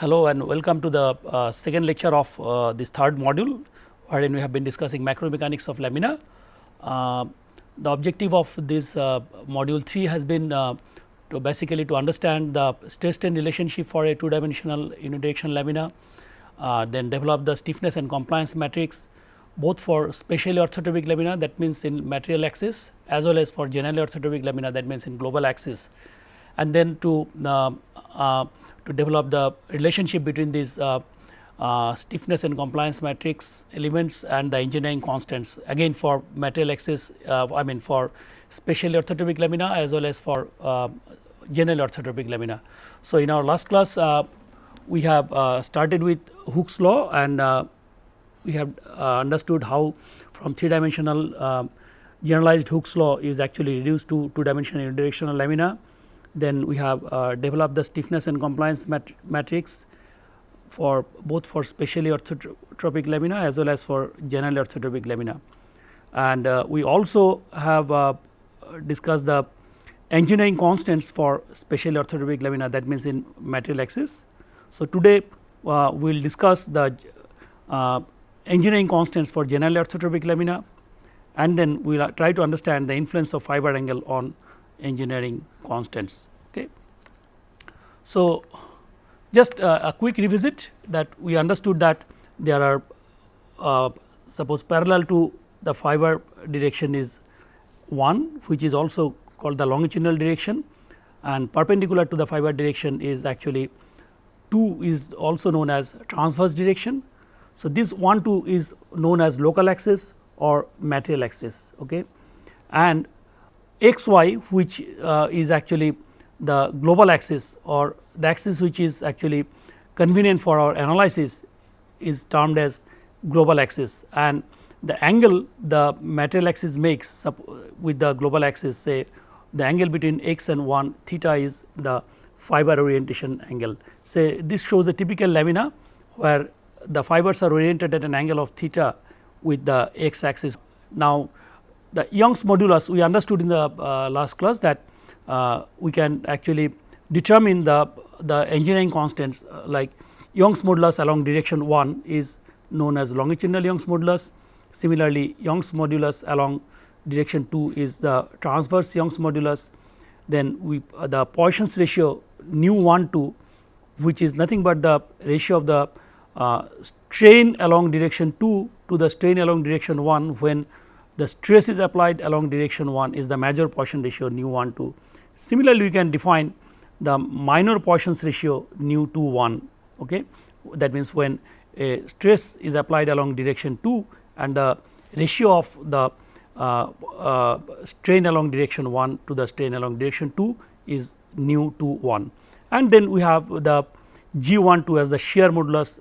Hello and welcome to the uh, second lecture of uh, this third module wherein we have been discussing macromechanics of lamina. Uh, the objective of this uh, module 3 has been uh, to basically to understand the stress strain relationship for a two dimensional unidirectional lamina, uh, then develop the stiffness and compliance matrix both for specially orthotropic lamina that means in material axis as well as for generally orthotropic lamina that means in global axis and then to to develop the relationship between these uh, uh, stiffness and compliance matrix elements and the engineering constants again for material axis uh, I mean for specially orthotropic lamina as well as for uh, general orthotropic lamina. So, in our last class uh, we have uh, started with Hooke's law and we have understood how from three dimensional generalized Hooke's law is actually reduced to two dimensional unidirectional lamina then we have uh, developed the stiffness and compliance mat matrix for both for specially orthotropic lamina as well as for generally orthotropic lamina. And uh, we also have uh, discussed the engineering constants for specially orthotropic lamina that means in material axis. So, today uh, we will discuss the uh, engineering constants for generally orthotropic lamina and then we will try to understand the influence of fiber angle on engineering constants. Okay. So, just uh, a quick revisit that we understood that there are uh, suppose parallel to the fiber direction is 1 which is also called the longitudinal direction and perpendicular to the fiber direction is actually 2 is also known as transverse direction. So, this 1 2 is known as local axis or material axis okay. and x y which uh, is actually the global axis or the axis which is actually convenient for our analysis is termed as global axis and the angle the material axis makes with the global axis say the angle between x and 1 theta is the fiber orientation angle. Say this shows a typical lamina where the fibers are oriented at an angle of theta with the x axis. Now, the Young's modulus we understood in the uh, last class that uh, we can actually determine the, the engineering constants uh, like Young's modulus along direction 1 is known as longitudinal Young's modulus. Similarly, Young's modulus along direction 2 is the transverse Young's modulus. Then we uh, the Poisson's ratio nu 1 2 which is nothing but the ratio of the uh, strain along direction 2 to the strain along direction 1 when the stress is applied along direction 1 is the major Poisson ratio nu 1 2. Similarly, we can define the minor Poisson's ratio nu 2 1 okay. that means when a stress is applied along direction 2 and the ratio of the uh, uh, strain along direction 1 to the strain along direction 2 is nu 2 1 and then we have the g 1 2 as the shear modulus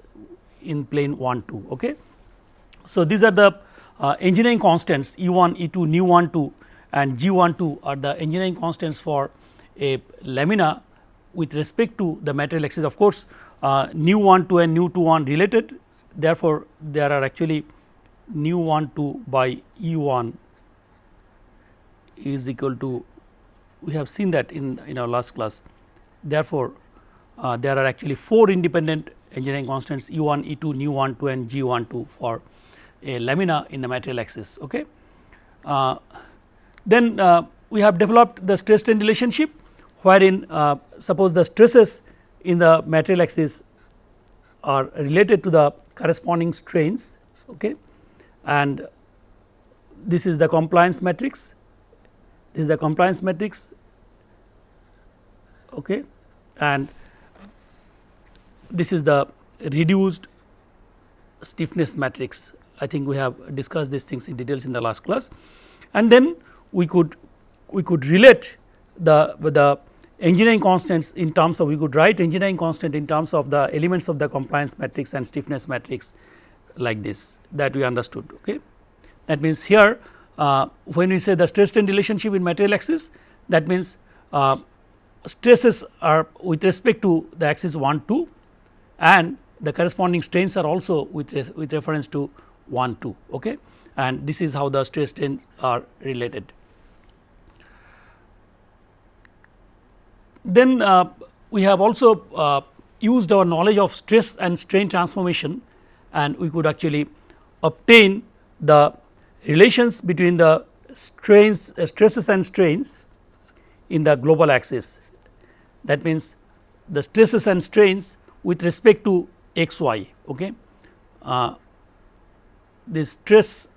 in plane 1 2 okay. So, these are the uh, engineering constants E 1, E 2, nu 1 2 and G 1 2 are the engineering constants for a lamina with respect to the material axis. Of course, uh, nu 1 2 and nu 2 1 related therefore, there are actually nu 1 2 by E 1 is equal to we have seen that in, in our last class. Therefore, uh, there are actually 4 independent engineering constants E 1, E 2, nu 1 2 and G 1 2 for a lamina in the material axis. Okay. Uh, then uh, we have developed the stress strain relationship wherein uh, suppose the stresses in the material axis are related to the corresponding strains okay. and this is the compliance matrix this is the compliance matrix okay. and this is the reduced stiffness matrix I think we have discussed these things in details in the last class and then we could we could relate the the engineering constants in terms of we could write engineering constant in terms of the elements of the compliance matrix and stiffness matrix like this that we understood. Okay. That means, here uh, when we say the stress strain relationship in material axis that means uh, stresses are with respect to the axis 1 2 and the corresponding strains are also with, with reference to 1 2 okay and this is how the stress strains are related. Then uh, we have also uh, used our knowledge of stress and strain transformation and we could actually obtain the relations between the strains uh, stresses and strains in the global axis. That means, the stresses and strains with respect to x y. Okay. Uh, the stress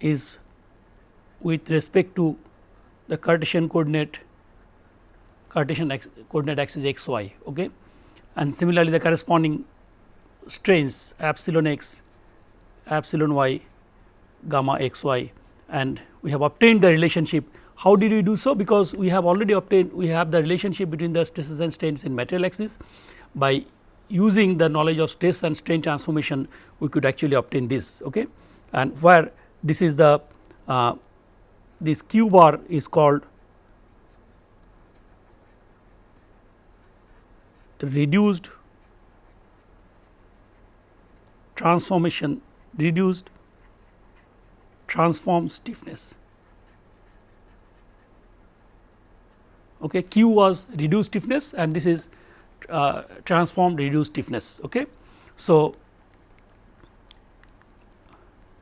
is with respect to the Cartesian coordinate Cartesian coordinate axis x y okay. and similarly the corresponding strains epsilon x epsilon y gamma x y and we have obtained the relationship. How did we do so? Because we have already obtained we have the relationship between the stresses and strains in material axis by using the knowledge of stress and strain transformation we could actually obtain this okay. and where this is the uh, this q bar is called reduced transformation reduced transform stiffness. Okay, Q was reduced stiffness and this is uh, transformed reduced stiffness. Okay. So,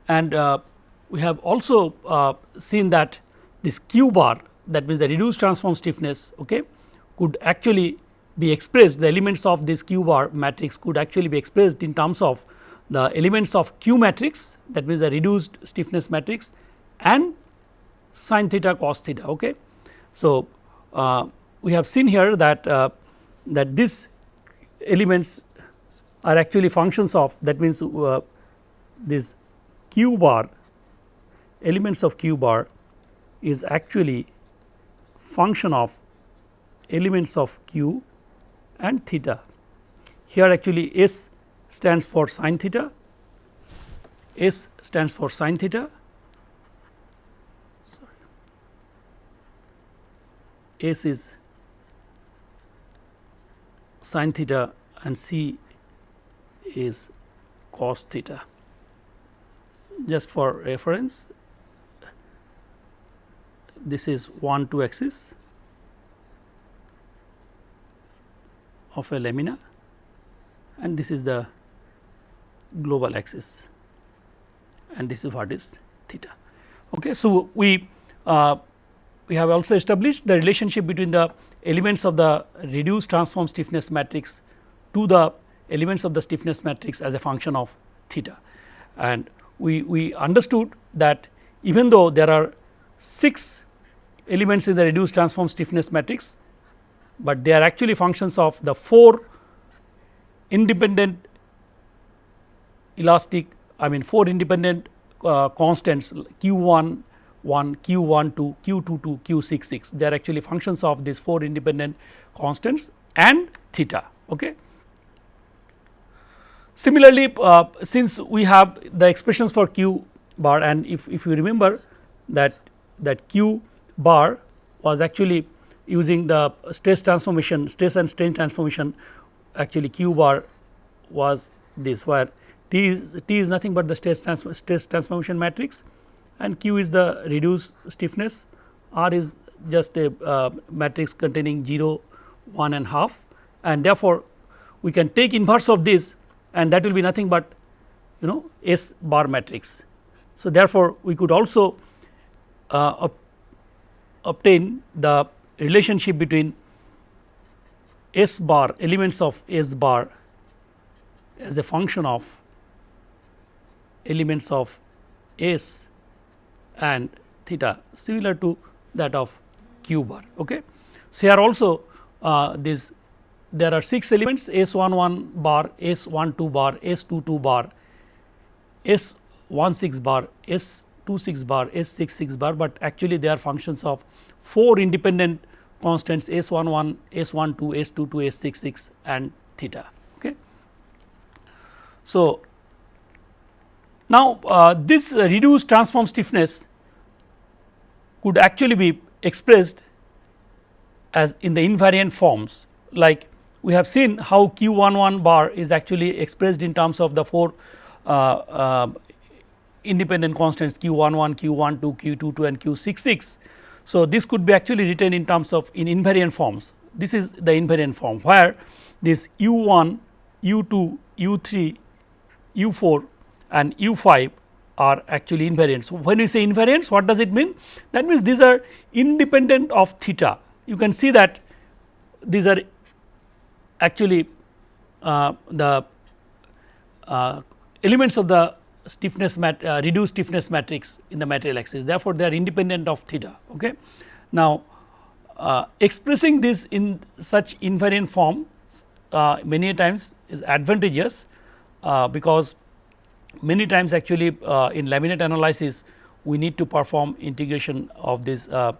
and uh, we have also uh, seen that this q bar that means the reduced transform stiffness okay, could actually be expressed the elements of this q bar matrix could actually be expressed in terms of the elements of q matrix that means the reduced stiffness matrix and sin theta cos theta. Okay. So, we have seen here that uh, that these elements are actually functions of that means uh, this q bar elements of q bar is actually function of elements of q and theta. Here actually S stands for sin theta, S stands for sin theta, S is sin theta and C is cos theta. Just for reference, this is 1 2 axis of a lamina and this is the global axis and this is what is theta. Okay. So, we uh, we have also established the relationship between the elements of the reduced transform stiffness matrix to the elements of the stiffness matrix as a function of theta. And we, we understood that even though there are 6 elements in the reduced transform stiffness matrix, but they are actually functions of the 4 independent elastic I mean 4 independent uh, constants q 1 1 q 1 2 q 2 2 q 6 6 they are actually functions of these 4 independent constants and theta. Okay. Similarly, uh, since we have the expressions for q bar and if, if you remember that that q bar was actually using the stress transformation stress and strain transformation actually q bar was this where T is T is nothing but the stress, trans stress transformation matrix and Q is the reduced stiffness, R is just a uh, matrix containing 0, 1 and half and therefore, we can take inverse of this and that will be nothing but you know S bar matrix. So, therefore, we could also uh, obtain the relationship between S bar elements of S bar as a function of elements of S and theta similar to that of q bar. Okay. So, here also uh, this there are 6 elements S 1 1 bar, S 1 2 bar, S 2 2 bar, S 1 6 bar, S 2 6 bar, S 6 6 bar, but actually they are functions of 4 independent constants S 1 1, S 1 2, S 2 2, S 6 6 and theta. Okay. So, now uh, this uh, reduced transform stiffness could actually be expressed as in the invariant forms like we have seen how q 1 1 bar is actually expressed in terms of the 4 uh, uh, independent constants q 1 1, q 1 2, q 2 2 and q 6 6. So, this could be actually written in terms of in invariant forms. This is the invariant form where this u 1, u 2, u 3, u 4 and u 5 are actually invariants. So, when we say invariants what does it mean? That means these are independent of theta. You can see that these are actually uh, the uh, elements of the stiffness mat, uh, reduced stiffness matrix in the material axis therefore, they are independent of theta. Okay. Now, uh, expressing this in such invariant form uh, many times is advantageous uh, because many times actually uh, in laminate analysis we need to perform integration of this uh,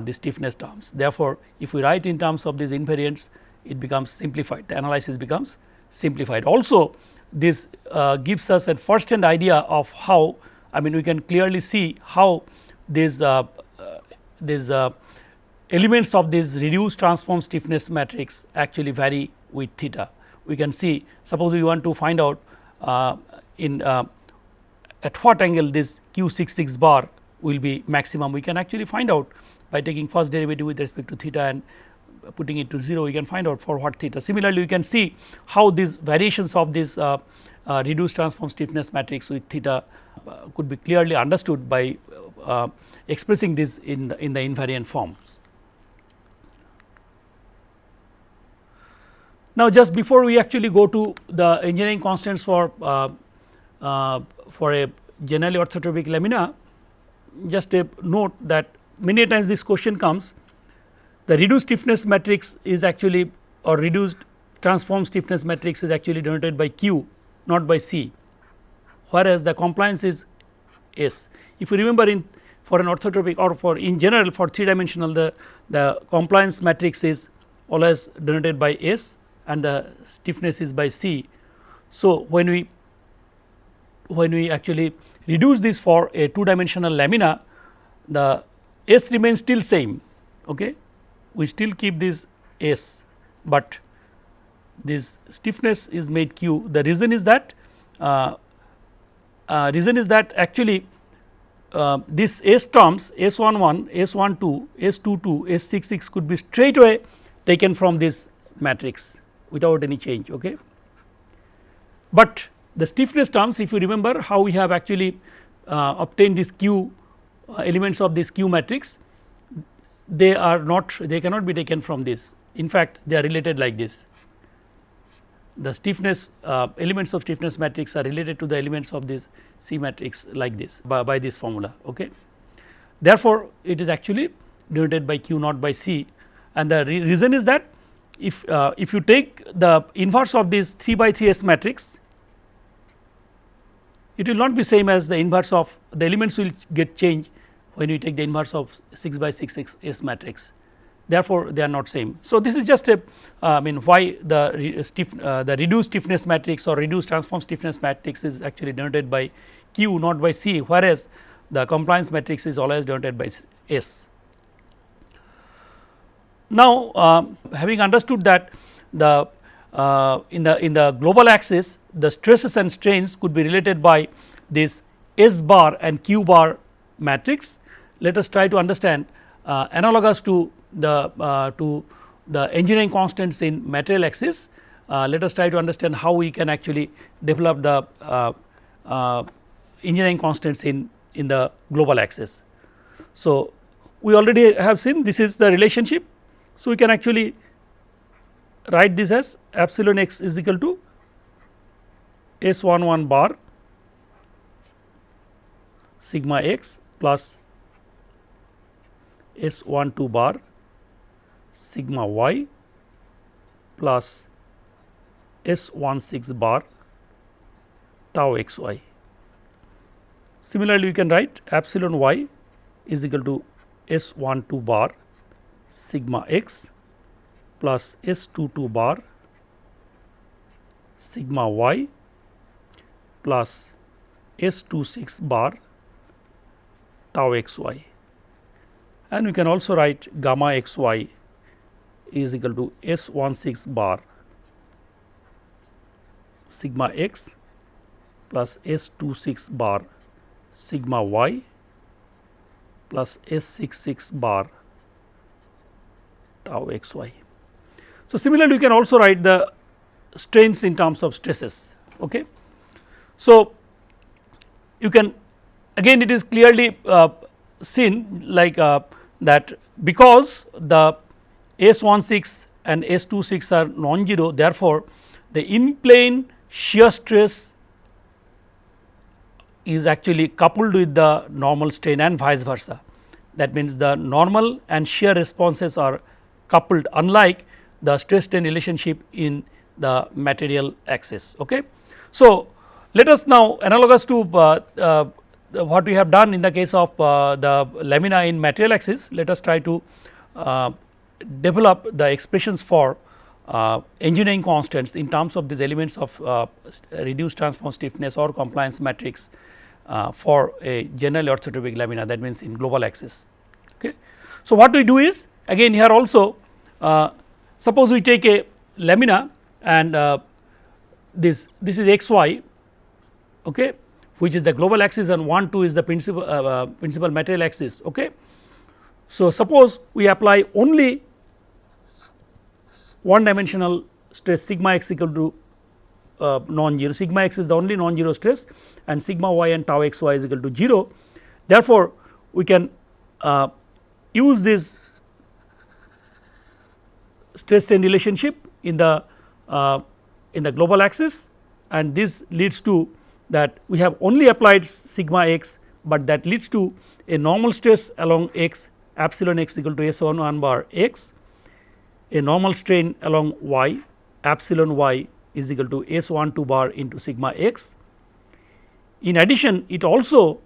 the stiffness terms. Therefore, if we write in terms of these invariants it becomes simplified the analysis becomes simplified. Also this uh, gives us a first hand idea of how I mean we can clearly see how these uh, uh, these uh, elements of this reduced transform stiffness matrix actually vary with theta. We can see suppose we want to find out uh, in uh, at what angle this q 66 bar will be maximum we can actually find out by taking first derivative with respect to theta and putting it to 0 we can find out for what theta. Similarly, we can see how these variations of this uh, uh, reduced transform stiffness matrix with theta uh, could be clearly understood by uh, expressing this in the, in the invariant forms. Now, just before we actually go to the engineering constants for uh, for a generally orthotropic lamina, just a note that many times this question comes the reduced stiffness matrix is actually or reduced transform stiffness matrix is actually denoted by Q not by C, whereas the compliance is S. If you remember in for an orthotropic or for in general for three dimensional the, the compliance matrix is always denoted by S and the stiffness is by C. So, when we when we actually reduce this for a two dimensional lamina the S remains still same okay we still keep this S, but this stiffness is made Q. The reason is that uh, uh, reason is that actually uh, this S terms S 11, S 12, S 22, S 66 could be straight away taken from this matrix without any change. Okay. But the stiffness terms if you remember how we have actually uh, obtained this Q uh, elements of this Q matrix they are not they cannot be taken from this in fact they are related like this the stiffness uh, elements of stiffness matrix are related to the elements of this C matrix like this by, by this formula. Okay. Therefore, it is actually denoted by Q not by C and the re reason is that if uh, if you take the inverse of this 3 by 3 S matrix it will not be same as the inverse of the elements will get changed when we take the inverse of 6 by 6 6 S matrix therefore, they are not same. So, this is just a uh, I mean why the re stiff uh, the reduced stiffness matrix or reduced transform stiffness matrix is actually denoted by Q not by C whereas, the compliance matrix is always denoted by S. Now, uh, having understood that the uh, in the in the global axis the stresses and strains could be related by this S bar and Q bar matrix let us try to understand uh, analogous to the uh, to the engineering constants in material axis. Uh, let us try to understand how we can actually develop the uh, uh, engineering constants in in the global axis. So, we already have seen this is the relationship. So, we can actually write this as epsilon x is equal to S 1 1 bar sigma x plus S 1 2 bar sigma y plus S 1 6 bar tau x y. Similarly, we can write epsilon y is equal to S 1 2 bar sigma x plus S 2 2 bar sigma y plus S 2 6 bar tau x y and we can also write gamma x y is equal to S 1 6 bar sigma x plus S 2 6 bar sigma y plus S 66 bar tau x y. So, similarly, you can also write the strains in terms of stresses. Okay. So, you can again it is clearly uh, seen like uh, that because the S 16 and S 26 are non-zero therefore, the in plane shear stress is actually coupled with the normal strain and vice versa. That means, the normal and shear responses are coupled unlike the stress strain relationship in the material axis. Okay. So, let us now analogous to uh, uh, what we have done in the case of uh, the lamina in material axis, let us try to uh, develop the expressions for uh, engineering constants in terms of these elements of uh, reduced transform stiffness or compliance matrix for a general orthotropic lamina that means in global axis. Okay. So, what we do is again here also suppose we take a lamina and this this is x y okay, which is the global axis and 1 2 is the principal uh, uh, principal material axis. Okay. So, suppose we apply only one dimensional stress sigma x equal to uh, non-zero sigma x is the only non-zero stress and sigma y and tau x y is equal to 0. Therefore, we can uh, use this stress strain relationship in the uh, in the global axis and this leads to that we have only applied sigma x, but that leads to a normal stress along x epsilon x equal to S 1 1 bar x, a normal strain along y epsilon y is equal to S 1 2 bar into sigma x. In addition, it also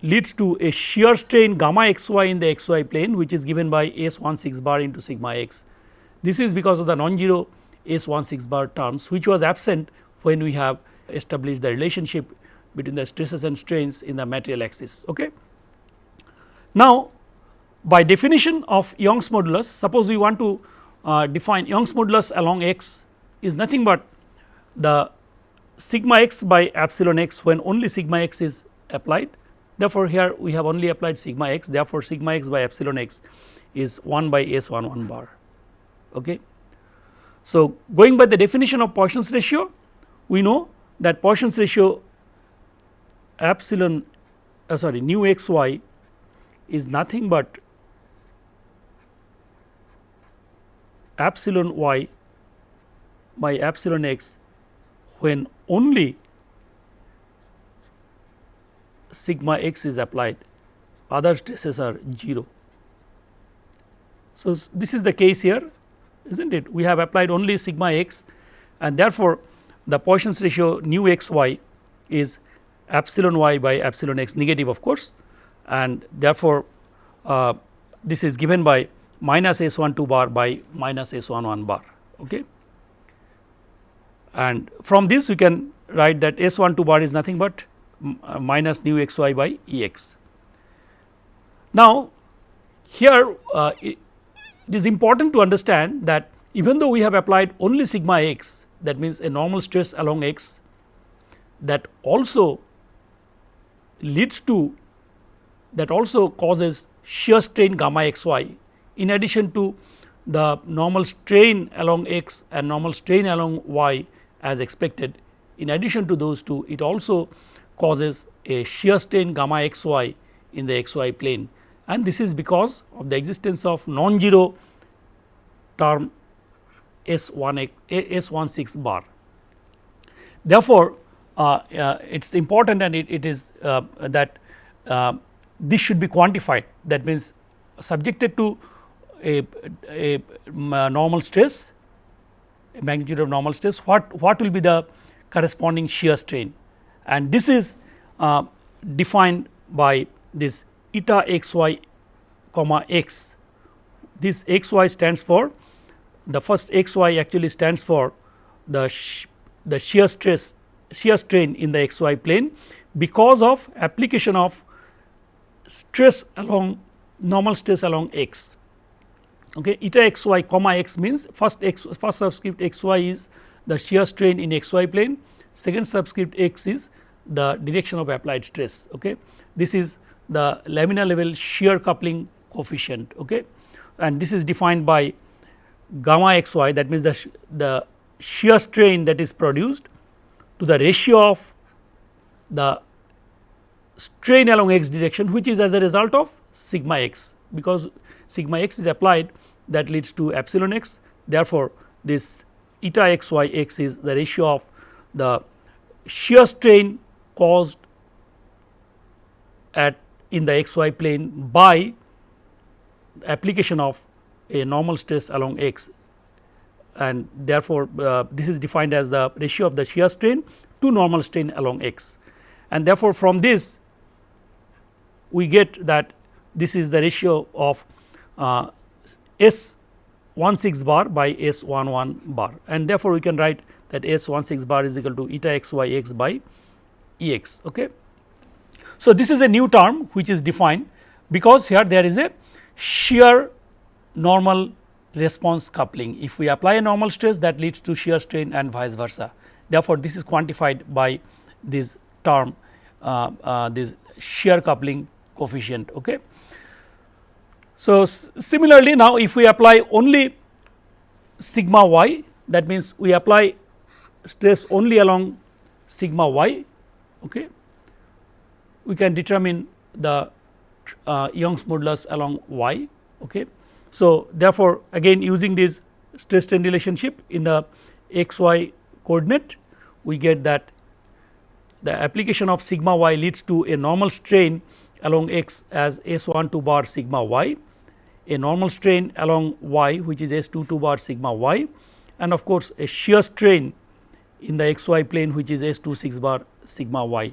leads to a shear strain gamma x y in the x y plane which is given by S 1 6 bar into sigma x. This is because of the non-zero S 1 6 bar terms which was absent when we have established the relationship between the stresses and strains in the material axis. Okay. Now, by definition of Young's modulus, suppose we want to uh, define Young's modulus along x is nothing but the sigma x by epsilon x when only sigma x is applied. Therefore, here we have only applied sigma x, therefore, sigma x by epsilon x is 1 by S 1 1 bar. Okay. So, going by the definition of Poisson's ratio, we know that Poisson's ratio epsilon uh, sorry nu x y is nothing but epsilon y by epsilon x when only sigma x is applied other stresses are 0. So, this is the case here is not it we have applied only sigma x and therefore, the Poisson's ratio nu x y is epsilon y by epsilon x negative of course and therefore, uh, this is given by minus S 1 2 bar by minus S 1 1 bar. Okay. And from this we can write that S 1 2 bar is nothing but uh, minus nu x y by E x. Now, here uh, it, is important to understand that even though we have applied only sigma x that means a normal stress along x that also leads to that also causes shear strain gamma x y in addition to the normal strain along x and normal strain along y as expected. In addition to those two it also causes a shear strain gamma x y in the x y plane and this is because of the existence of non-zero term S 1 S 1 6 bar. Therefore, uh, uh, it is important and it, it is uh, that uh, this should be quantified that means subjected to a, a, a normal stress magnitude of normal stress what what will be the corresponding shear strain and this is uh, defined by this eta x y comma x this x y stands for the first x y actually stands for the the shear stress shear strain in the x y plane because of application of stress along normal stress along x. Okay, eta x y comma x means first x first subscript x y is the shear strain in x y plane, second subscript x is the direction of applied stress. Okay. This is the laminar level shear coupling coefficient okay. and this is defined by gamma x y that means the, the shear strain that is produced to the ratio of the strain along x direction which is as a result of sigma x because sigma x is applied that leads to epsilon x therefore, this eta x y x is the ratio of the shear strain caused at in the x y plane by application of a normal stress along x and therefore, uh, this is defined as the ratio of the shear strain to normal strain along x and therefore, from this we get that this is the ratio of uh, S 16 bar by S 11 bar and therefore, we can write that S 16 bar is equal to eta x y x by E x. Okay. So, this is a new term which is defined because here there is a shear normal response coupling. If we apply a normal stress that leads to shear strain and vice versa. Therefore, this is quantified by this term uh, uh, this shear coupling coefficient. Okay. So, similarly now if we apply only sigma y that means we apply stress only along sigma y okay, we can determine the uh, Young's modulus along y. Okay. So, therefore, again using this stress strain relationship in the x y coordinate we get that the application of sigma y leads to a normal strain along x as S 1 2 bar sigma y, a normal strain along y which is S 2 2 bar sigma y and of course, a shear strain in the x y plane which is S 2 6 bar sigma y.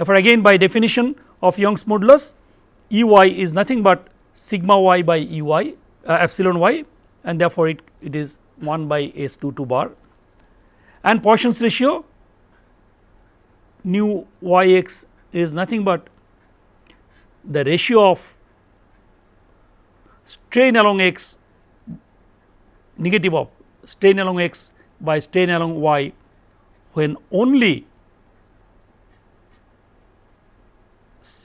Therefore, again by definition of Young's modulus E y is nothing but sigma y by E y uh, epsilon y and therefore, it, it is 1 by S 2 2 bar. And Poisson's ratio nu y x is nothing but the ratio of strain along x negative of strain along x by strain along y when only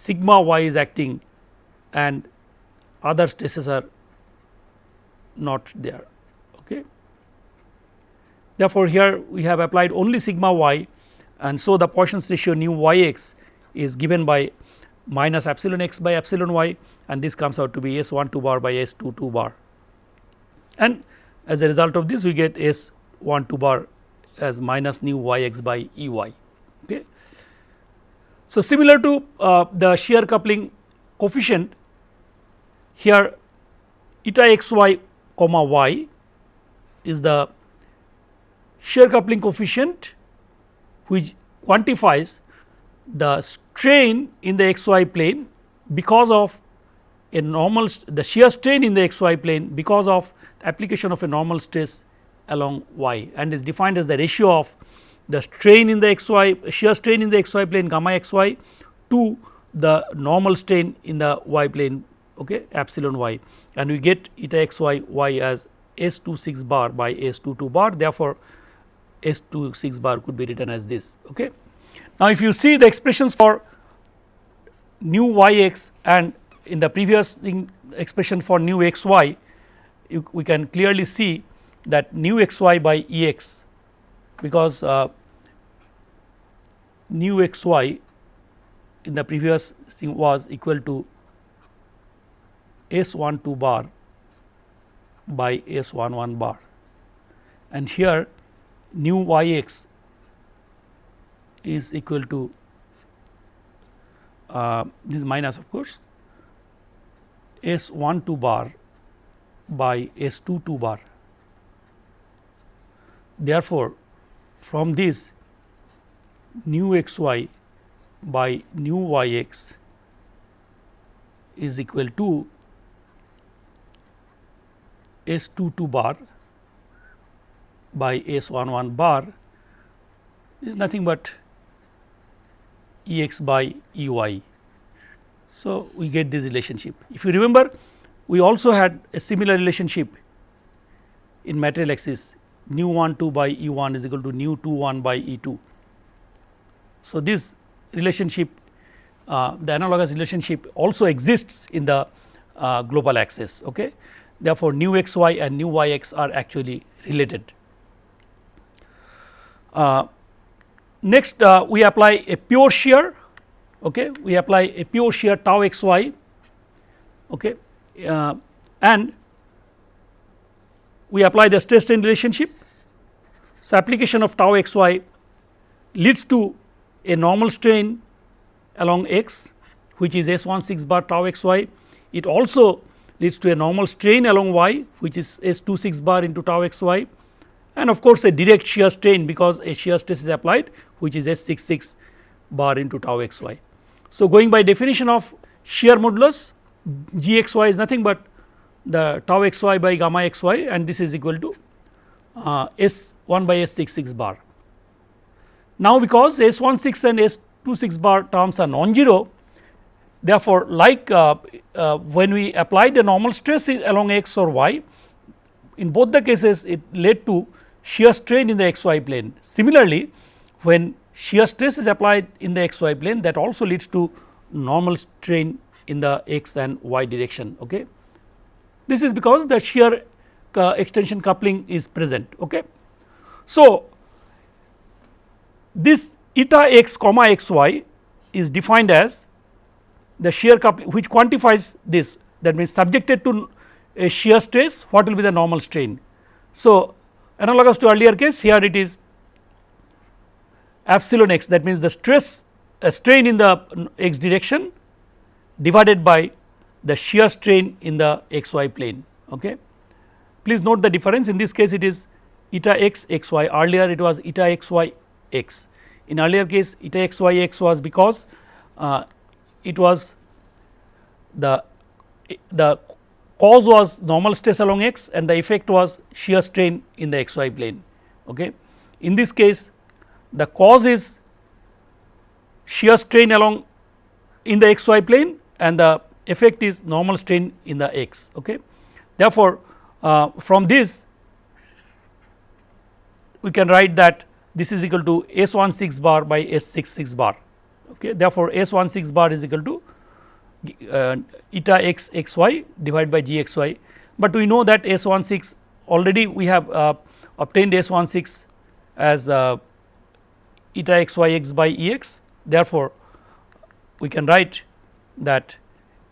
sigma y is acting and other stresses are not there. Okay. Therefore, here we have applied only sigma y and so the Poisson's ratio nu y x is given by minus epsilon x by epsilon y and this comes out to be S 1 2 bar by S 2 2 bar and as a result of this we get S 1 2 bar as minus nu y x by E y. Okay. So, similar to uh, the shear coupling coefficient here eta x y comma y is the shear coupling coefficient which quantifies the strain in the xy plane because of a normal the shear strain in the xy plane because of application of a normal stress along y and is defined as the ratio of the strain in the xy shear strain in the xy plane gamma xy to the normal strain in the y plane okay, epsilon y and we get eta xy y as S 2 6 bar by S 2 2 bar therefore, S 2 6 bar could be written as this. Okay. Now, if you see the expressions for nu y x and in the previous expression for nu x y, you, we can clearly see that nu x y by E x because uh, nu x y in the previous thing was equal to S 1 2 bar by S 1 1 bar and here nu y x is equal to uh, this minus of course S 1 2 bar by S 2 2 bar. Therefore, from this nu x y by nu y x is equal to S 2 2 bar by S 1 1 bar is nothing but E x by E y. So, we get this relationship. If you remember we also had a similar relationship in material axis nu 1 2 by E 1 is equal to nu 2 1 by E 2. So, this relationship uh, the analogous relationship also exists in the uh, global axis. Okay. Therefore, nu x y and nu y x are actually related. Uh, next uh, we apply a pure shear okay we apply a pure shear tau x y okay uh, and we apply the stress strain relationship so application of tau x y leads to a normal strain along x which is S 16 bar tau x y. It also leads to a normal strain along y which is S 26 bar into tau x y and of course, a direct shear strain because a shear stress is applied which is S 66 bar into tau x y. So, going by definition of shear modulus g x y is nothing but the tau x y by gamma x y and this is equal to uh, S 1 by S 66 bar. Now, because S 16 and S 26 bar terms are non-zero therefore, like uh, uh, when we apply the normal stress along x or y in both the cases it led to shear strain in the x y plane. Similarly, when shear stress is applied in the x y plane that also leads to normal strain in the x and y direction. Okay. This is because the shear uh, extension coupling is present. Okay. So, this eta x comma x y is defined as the shear coupling which quantifies this that means subjected to a shear stress what will be the normal strain. So, analogous to earlier case here it is epsilon x that means the stress a strain in the x direction divided by the shear strain in the x y plane. Okay. Please note the difference in this case it is eta x xy earlier it was eta x y x. In earlier case eta x y x was because uh, it was the the cause was normal stress along x and the effect was shear strain in the x y plane. Okay. In this case the cause is shear strain along in the x y plane and the effect is normal strain in the x. Okay. Therefore, uh, from this we can write that this is equal to S 16 bar by S 66 bar. Okay. Therefore, S 16 bar is equal to uh, eta x x y divided by g x y, but we know that S 16 already we have uh, obtained S 16 as uh, eta x y x by E x. Therefore, we can write that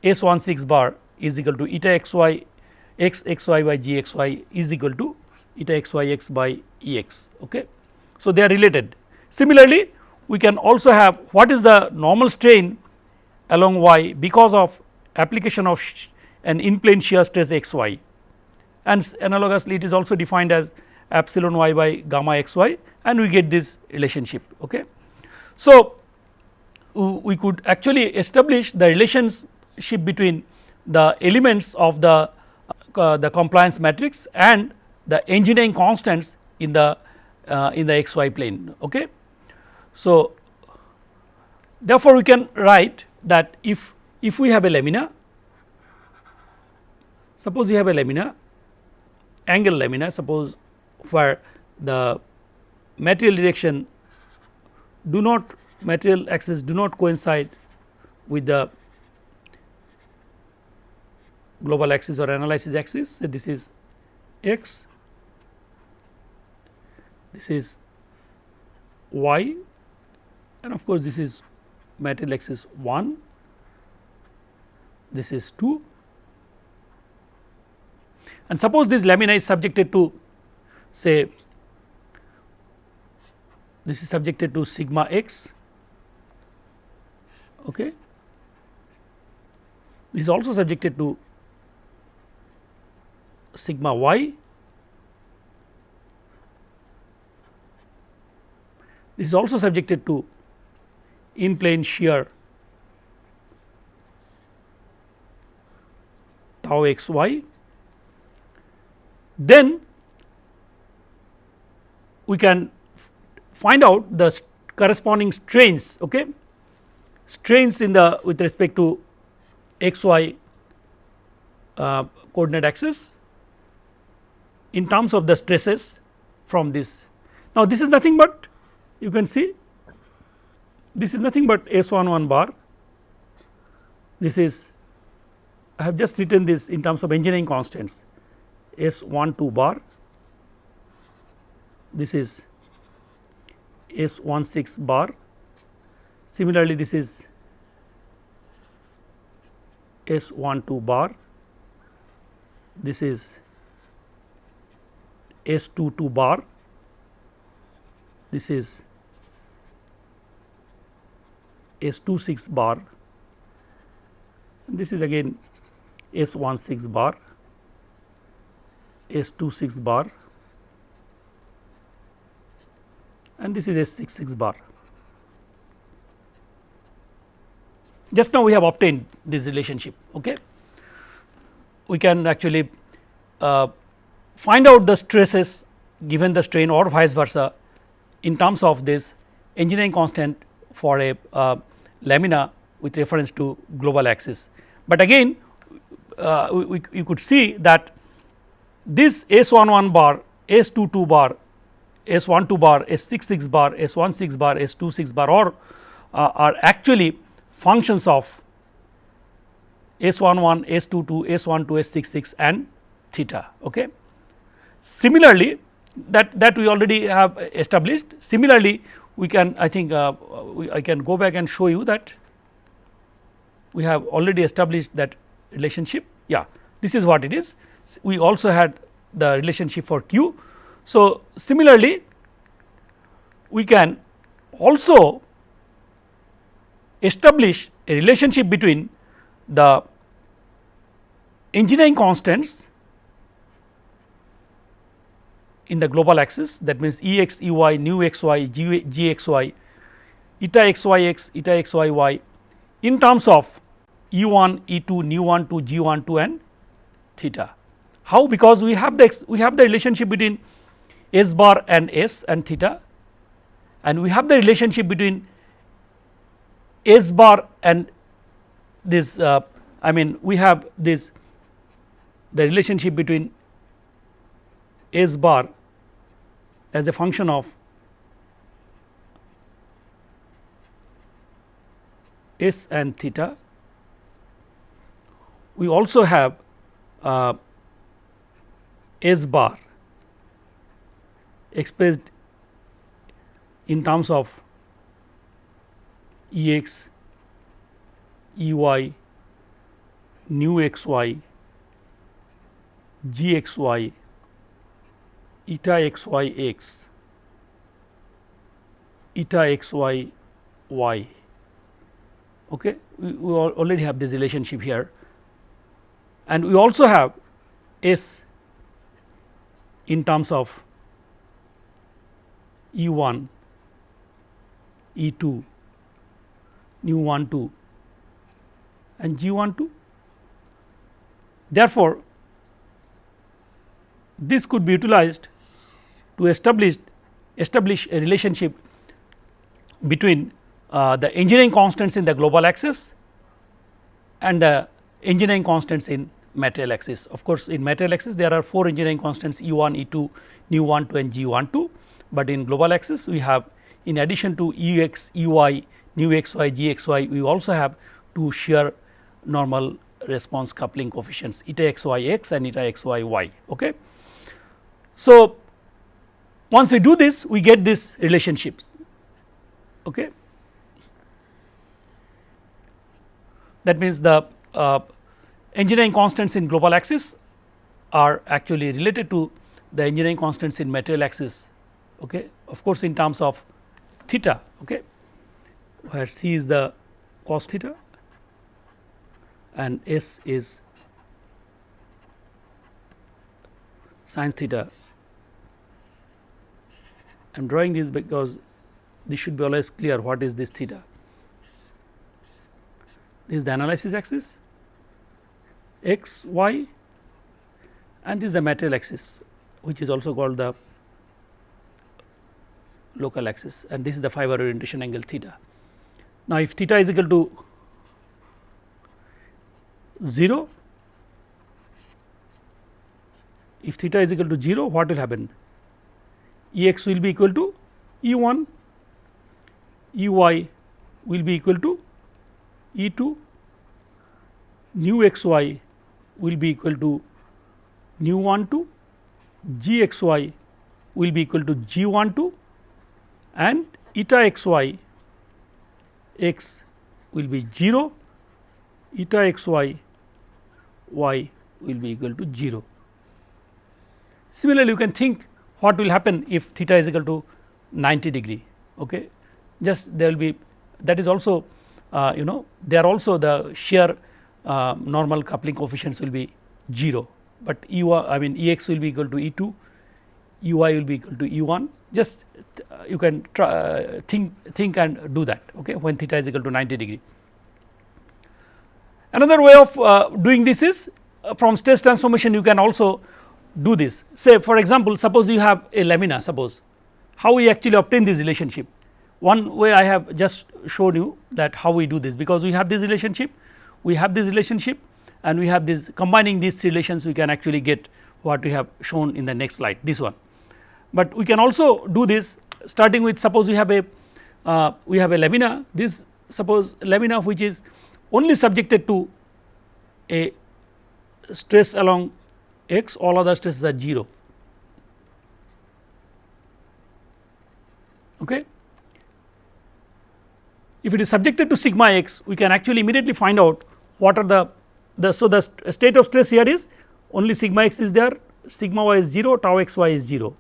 S 1 6 bar is equal to eta x y x x y by g x y is equal to eta x y x by E x. Okay. So, they are related. Similarly, we can also have what is the normal strain along y because of application of an in plane shear stress x y and analogously it is also defined as epsilon y by gamma x y and we get this relationship. Okay. So, we could actually establish the relationship between the elements of the uh, the compliance matrix and the engineering constants in the uh, in the x y plane. Okay. So, therefore, we can write that if if we have a lamina suppose we have a lamina angle lamina suppose where the material direction do not material axis do not coincide with the global axis or analysis axis. So, this is x, this is y and of course, this is material axis 1, this is 2 and suppose this lamina is subjected to say this is subjected to sigma x okay this is also subjected to sigma y. This is also subjected to in plane shear tau x y then we can find out the corresponding strains okay? Strains in the with respect to x y uh, coordinate axis in terms of the stresses from this. Now, this is nothing but you can see this is nothing but S 11 bar. This is I have just written this in terms of engineering constants. S 1 2 bar. This is S 1 6 bar. Similarly this is S 1 2 bar. This is S 2 2 bar this is S 2 6 bar this is again S 1 6 bar S 2 6 bar and this is S 6 6 bar. Just now we have obtained this relationship. Okay. We can actually uh, find out the stresses given the strain or vice versa in terms of this engineering constant for a uh, lamina with reference to global axis. But again uh, we, we, could see that this S 1 1 bar, S 2 2 bar, S 1 2 bar, S 6 6 bar, S 1 6 bar, S 2 6 bar or uh, are actually functions of S 1 1, S 2 2, S 1 2, S 6 6 and theta. Okay. Similarly, that that we already have established. Similarly, we can I think uh, we, I can go back and show you that we have already established that relationship. Yeah, this is what it is. We also had the relationship for q. So, similarly, we can also establish a relationship between the engineering constants in the global axis. That means E x E y nu x y g, g x y eta x y x eta x y y. In terms of E 1 E 2 nu 1 2 g 1 2 and theta. How? Because we have the we have the relationship between s bar and s and theta. And we have the relationship between s bar and this uh, I mean we have this the relationship between s bar as a function of s and theta. We also have uh, s bar expressed in terms of E x, E y, nu x y, g x y, eta x y x, eta x y y. Okay. We, we already have this relationship here and we also have S in terms of E 1, E 2, nu 1 2 and G 1 2. Therefore, this could be utilized to establish establish a relationship between uh, the engineering constants in the global axis and the engineering constants in material axis. Of course, in material axis there are 4 engineering constants E 1, E 2, nu 1 2 and G 1 2, but in global axis we have in addition to E x, E y, nu x y, G x y we also have two shear normal response coupling coefficients eta x y x and eta x y y. Okay. So, once we do this we get these relationships. Okay. That means, the uh, engineering constants in global axis are actually related to the engineering constants in material axis okay. of course, in terms of theta okay, where c is the cos theta and s is sin theta. I am drawing this because this should be always clear what is this theta. This is the analysis axis x, y and this is the material axis which is also called the local axis and this is the fiber orientation angle theta. Now, if theta is equal to 0, if theta is equal to 0 what will happen? E x will be equal to E 1, E y will be equal to E 2 nu x y will be equal to nu 1 2 g x y will be equal to g 1 2 and eta x y x will be 0 eta x y y will be equal to 0. Similarly, you can think what will happen if theta is equal to 90 degree okay? Just there will be that is also uh, you know there are also the shear uh, normal coupling coefficients will be 0, but E I mean E x will be equal to E 2 E y will be equal to E 1 just uh, you can try, uh, think think and do that okay when theta is equal to 90 degree. Another way of uh, doing this is uh, from stress transformation you can also do this. Say for example suppose you have a lamina suppose. How we actually obtain this relationship? One way I have just showed you that how we do this. Because we have this relationship we have this relationship and we have this combining these relations we can actually get what we have shown in the next slide this one. But we can also do this starting with suppose we have a uh, we have a lamina. This suppose lamina which is only subjected to a stress along x all other stresses are 0 okay? If it is subjected to sigma x we can actually immediately find out what are the the so the state of stress here is only sigma x is there sigma y is 0 tau x y is 0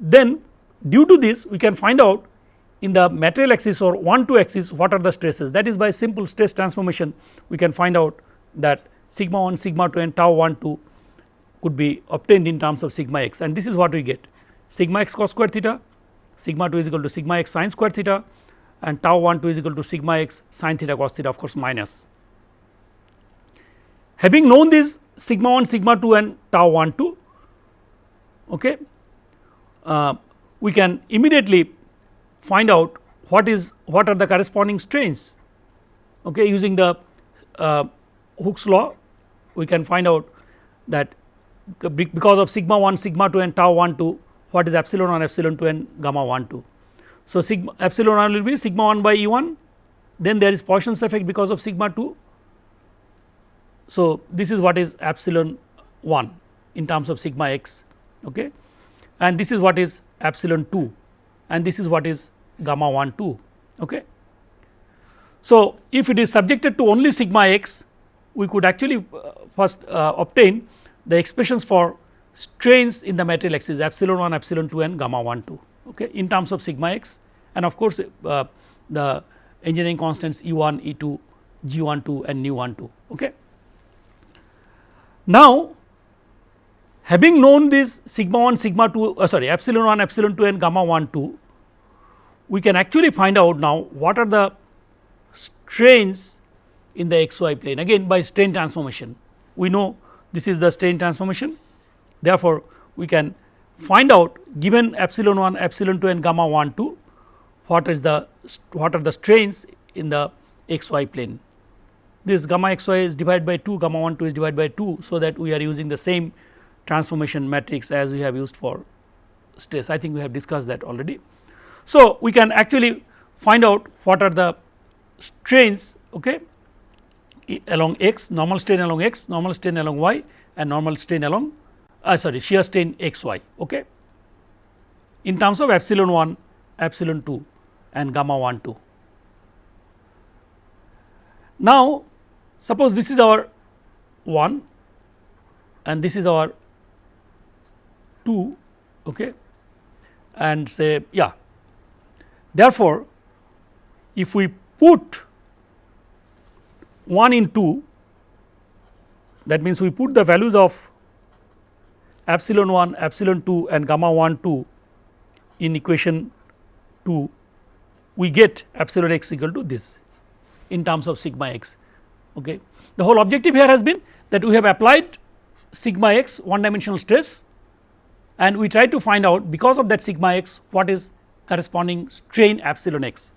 then due to this we can find out in the material axis or 1 2 axis what are the stresses. That is by simple stress transformation we can find out that sigma 1 sigma 2 and tau 1 2 could be obtained in terms of sigma x. And this is what we get. Sigma x cos square theta sigma 2 is equal to sigma x sin square theta and tau 1 2 is equal to sigma x sin theta cos theta of course minus. Having known this sigma 1 sigma 2 and tau 1 2 okay, uh, we can immediately find out what is what are the corresponding strains okay, using the uh, Hooke's law we can find out that because of sigma 1 sigma 2 and tau 1 2 what is epsilon 1 epsilon 2 and gamma 1 2. So, sigma epsilon 1 will be sigma 1 by E 1 then there is Poisson's effect because of sigma 2. So, this is what is epsilon 1 in terms of sigma x okay. and this is what is epsilon 2 and this is what is gamma 1 2 okay. So, if it is subjected to only sigma x we could actually uh, first uh, obtain the expressions for strains in the material axis epsilon 1 epsilon 2 and gamma 1 2 okay, in terms of sigma x and of course, uh, the engineering constants E 1 E 2 G 1 2 and nu 1 2. Okay. Now, having known this sigma 1 sigma 2 uh, sorry epsilon 1 epsilon 2 and gamma 1 2 we can actually find out now what are the strains in the xy plane again by strain transformation. We know this is the strain transformation therefore, we can find out given epsilon 1 epsilon 2 and gamma 1 2 what is the what are the strains in the xy plane. This gamma xy is divided by 2 gamma 1 2 is divided by 2. So, that we are using the same transformation matrix as we have used for stress I think we have discussed that already. So, we can actually find out what are the strains okay, along x, normal strain along x, normal strain along y and normal strain along uh, sorry shear strain x y okay, in terms of epsilon 1, epsilon 2 and gamma 1 2. Now, suppose this is our 1 and this is our 2 okay, and say yeah. Therefore, if we put 1 in 2 that means we put the values of epsilon 1 epsilon 2 and gamma 1 2 in equation 2 we get epsilon x equal to this in terms of sigma x. Okay. The whole objective here has been that we have applied sigma x one dimensional stress and we try to find out because of that sigma x what is corresponding strain epsilon x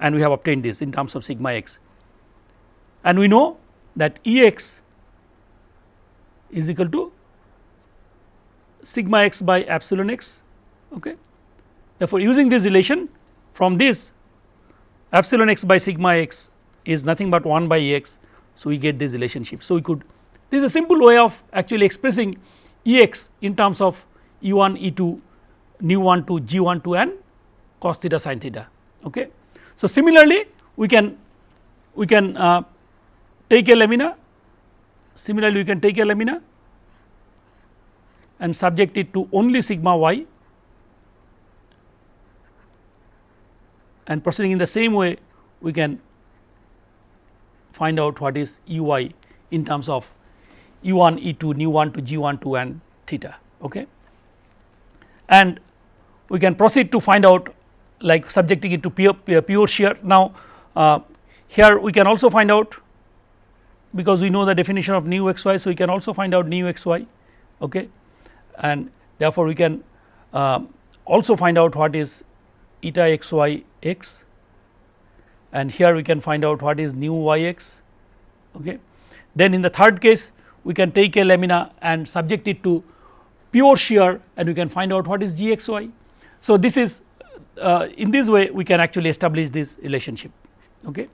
and we have obtained this in terms of sigma x and we know that E x is equal to sigma x by epsilon x. Okay. Therefore, using this relation from this epsilon x by sigma x is nothing but 1 by E x. So, we get this relationship. So, we could this is a simple way of actually expressing E x in terms of E 1 E 2 nu 1 to g 1 2 and cos theta sin theta. Okay. So, similarly, we can we can uh, take a lamina similarly we can take a lamina and subject it to only sigma y and proceeding in the same way we can find out what is u y in terms of u 1 e 2 nu 1 to g 1 2 and theta. Okay. And we can proceed to find out like subjecting it to pure, pure shear. Now, uh, here we can also find out because we know the definition of nu x y. So, we can also find out nu x y okay. and therefore, we can uh, also find out what is eta x y x and here we can find out what is nu y x. Okay. Then in the third case we can take a lamina and subject it to pure shear and we can find out what is g x y. So, this is uh, in this way we can actually establish this relationship. Okay.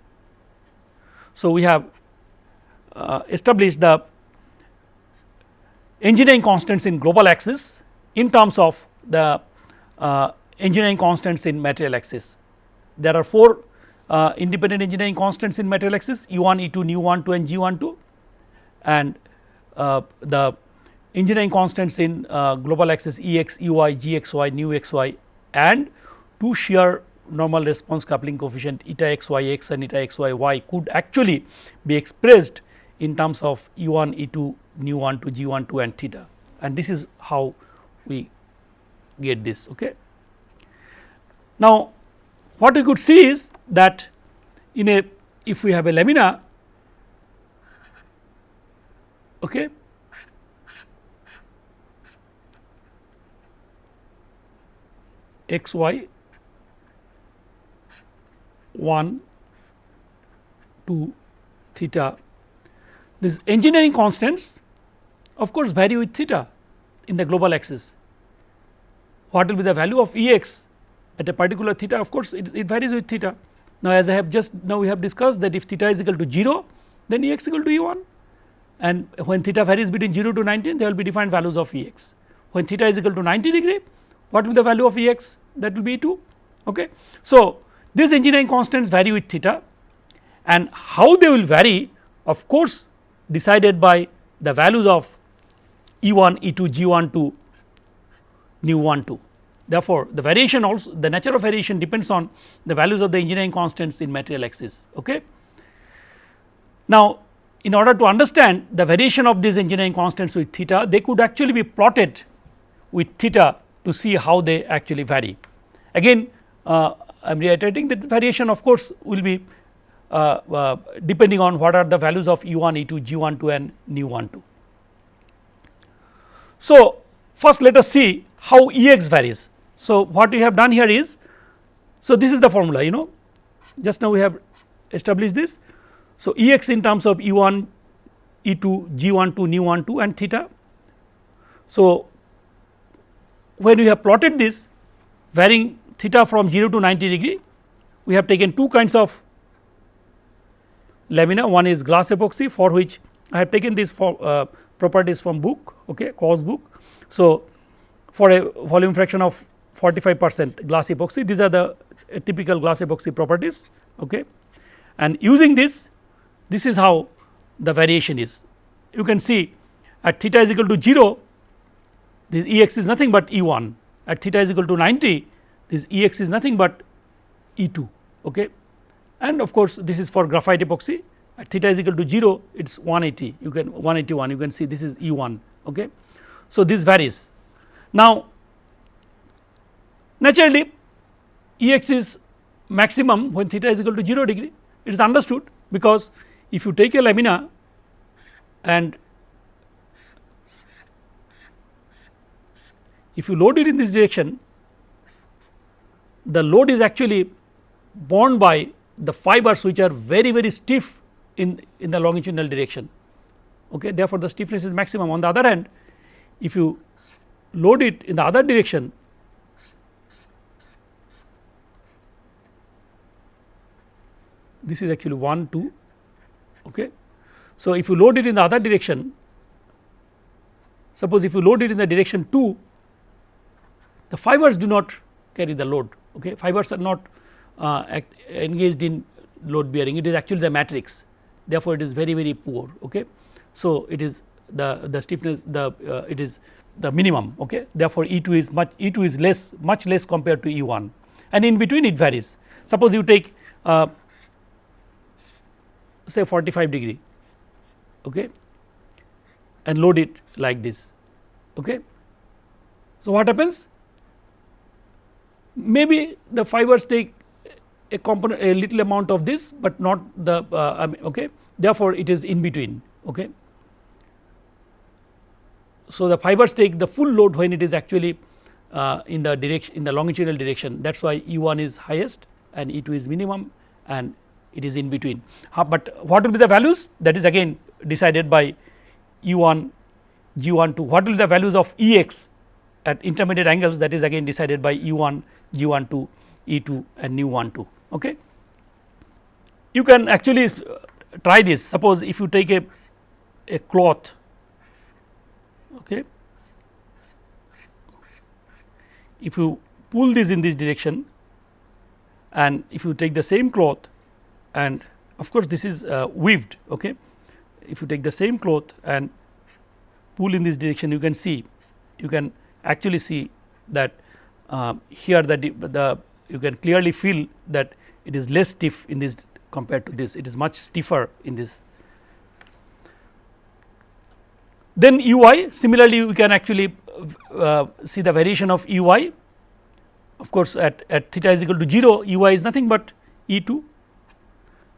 So, we have uh, established the engineering constants in global axis in terms of the uh, engineering constants in material axis. There are four uh, independent engineering constants in material axis E 1, E 2, nu 1 2 and G 1 2 and uh, the engineering constants in uh, global axis E x, E y, G x y, nu x y and two shear normal response coupling coefficient eta x y x and eta x y y could actually be expressed in terms of E 1, E 2, nu 1 to G 1 2 and theta and this is how we get this. Okay. Now, what we could see is that in a if we have a lamina okay, x y 1 2 theta these engineering constants of course vary with theta in the global axis. What will be the value of E x at a particular theta of course it, it varies with theta. Now as I have just now we have discussed that if theta is equal to 0 then E x equal to E 1 and when theta varies between 0 to 19 there will be defined values of E x. When theta is equal to 90 degree what will be the value of E x that will be 2. Okay. So, these engineering constants vary with theta and how they will vary of course decided by the values of E 1, E 2, G 1 2, nu 1 2. Therefore, the variation also the nature of variation depends on the values of the engineering constants in material axis. Okay. Now, in order to understand the variation of these engineering constants with theta, they could actually be plotted with theta to see how they actually vary. Again uh, I am reiterating that variation of course, will be Uh, uh, depending on what are the values of E 1, E 2, G 1 2 and nu 1 2. So, first let us see how E x varies. So, what we have done here is, so this is the formula you know just now we have established this. So, E x in terms of E 1, E 2, G 1 2, nu 1 2 and theta. So, when we have plotted this varying theta from 0 to 90 degree, we have taken two kinds of lamina one is glass epoxy for which I have taken these for, uh, properties from book okay, Kaw's book. So, for a volume fraction of 45 percent glass epoxy these are the uh, typical glass epoxy properties okay. and using this this is how the variation is. You can see at theta is equal to 0 this E x is nothing but E 1 at theta is equal to 90 this E x is nothing but E 2 okay. And of course, this is for graphite epoxy. At theta is equal to 0 it is 180 you can 181 you can see this is E 1 okay. So, this varies. Now naturally E x is maximum when theta is equal to 0 degree. It is understood because if you take a lamina and if you load it in this direction the load is actually borne by the fibers which are very very stiff in, in the longitudinal direction. Okay therefore the stiffness is maximum. On the other hand if you load it in the other direction this is actually 1 2 okay. So, if you load it in the other direction suppose if you load it in the direction 2 the fibers do not carry the load okay. Fibers are not engaged in load bearing. It is actually the matrix. Therefore, it is very very poor. Okay. So, it is the the stiffness the uh, it is the minimum okay? Therefore, E 2 is much E 2 is less much less compared to E 1 and in between it varies. Suppose you take uh, say 45 degree okay? And load it like this okay? So what happens? Maybe the fibers take a component a little amount of this but not the uh, I mean, okay? Therefore it is in between okay? So the fibers take the full load when it is actually uh, in the direction in the longitudinal direction. That is why E 1 is highest and E 2 is minimum and it is in between. but what will be the values? That is again decided by E 1 G 1 2 what will be the values of E x at intermediate angles? That is again decided by E 1 G 1 2 E 2 and nu 1 2. Okay. You can actually uh, try this suppose if you take a, a cloth okay. if you pull this in this direction and if you take the same cloth and of course, this is uh, weaved. Okay. If you take the same cloth and pull in this direction you can see you can actually see that uh, here the, the you can clearly feel that it is less stiff in this compared to this. It is much stiffer in this. Then u i similarly we can actually uh, see the variation of u i of course, at, at theta is equal to 0 u i is nothing but E 2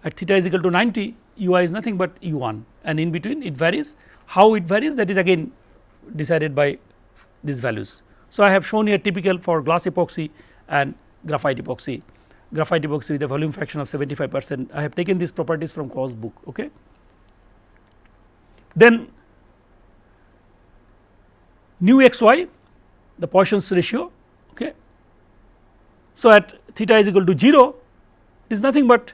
at theta is equal to 90 u i is nothing but u 1 and in between it varies. How it varies that is again decided by these values. So, I have shown here typical for glass epoxy and graphite epoxy graphite epoxy with a volume fraction of 75 percent I have taken these properties from Kaw's book. Okay. Then nu x y the Poisson's ratio. Okay. So, at theta is equal to 0 is nothing but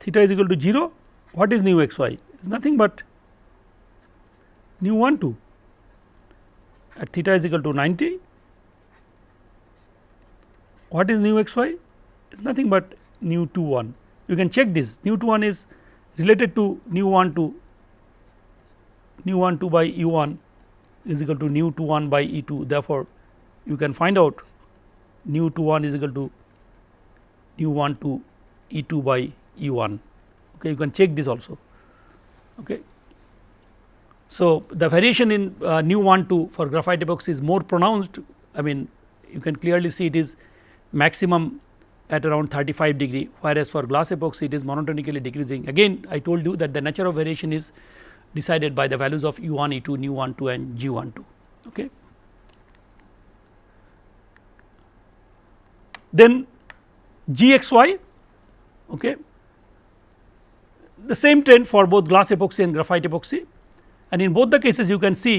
theta is equal to 0 what is nu x y it is nothing but nu 1 2 at theta is equal to 90 what is nu x y? It is nothing but nu 2 1 you can check this. Nu 2 1 is related to nu 1 2 nu 1 2 by u 1 is equal to nu 2 1 by e 2 therefore, you can find out nu 2 1 is equal to nu 1 2 e 2 by E 1 okay you can check this also. Okay. So, the variation in uh, nu 1 2 for graphite epoxy is more pronounced. I mean you can clearly see it is maximum at around 35 degree whereas for glass epoxy it is monotonically decreasing again I told you that the nature of variation is decided by the values of u 1 e 2 nu 1 2 and g 1 2 okay. Then g x y okay the same trend for both glass epoxy and graphite epoxy and in both the cases you can see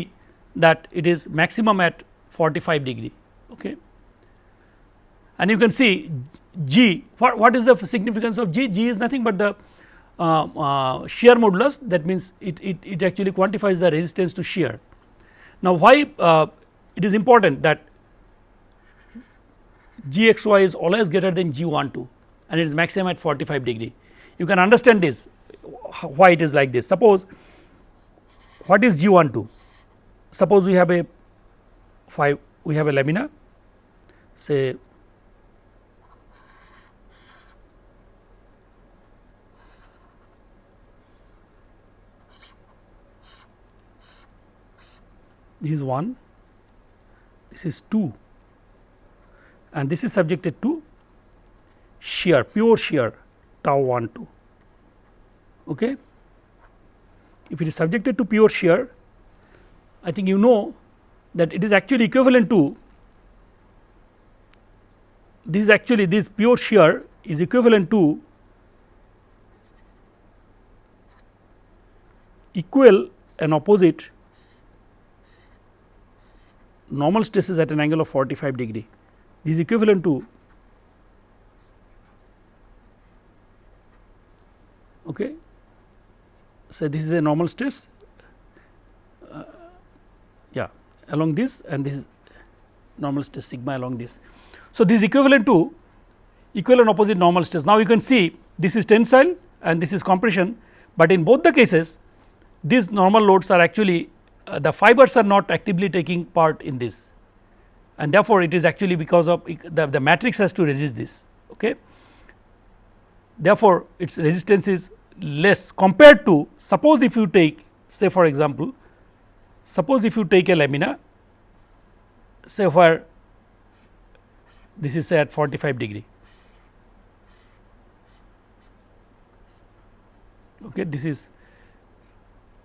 that it is maximum at 45 degree. Okay. And you can see G what, what is the significance of G? G is nothing but the uh, uh, shear modulus that means it, it, it actually quantifies the resistance to shear. Now, why uh, it is important that G x y is always greater than G 1 2 and it is maximum at 45 degree. You can understand this why it is like this. Suppose what is G 1 2? Suppose we have a 5 we have a lamina say this is 1 this is 2 and this is subjected to shear pure shear tau 1 2 Okay. If it is subjected to pure shear, I think you know that it is actually equivalent to this is actually this pure shear is equivalent to equal and opposite normal stress is at an angle of 45 degree. This is equivalent to okay say this is a normal stress uh, yeah along this and this is normal stress sigma along this. So, this is equivalent to equivalent opposite normal stress. Now, you can see this is tensile and this is compression, but in both the cases these normal loads are actually uh, the fibers are not actively taking part in this and therefore, it is actually because of the, the matrix has to resist this. Okay. Therefore, its resistance is less compared to suppose if you take say for example, suppose if you take a lamina say where this is say at 45 degree okay this is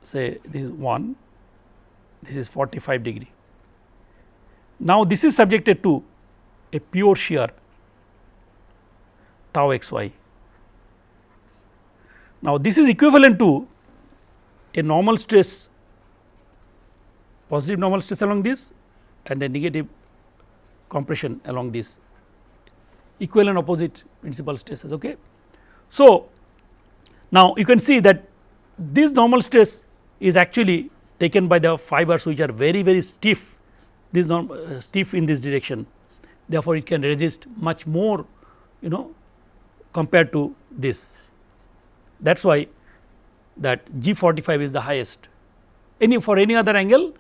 say this is 1 this is 45 degree now this is subjected to a pure shear tau x y now this is equivalent to a normal stress positive normal stress along this and a negative compression along this equal and opposite principal stresses. Okay. So, now you can see that this normal stress is actually taken by the fibers which are very very stiff this norm uh, stiff in this direction therefore, it can resist much more you know compared to this that is why that G 45 is the highest any for any other angle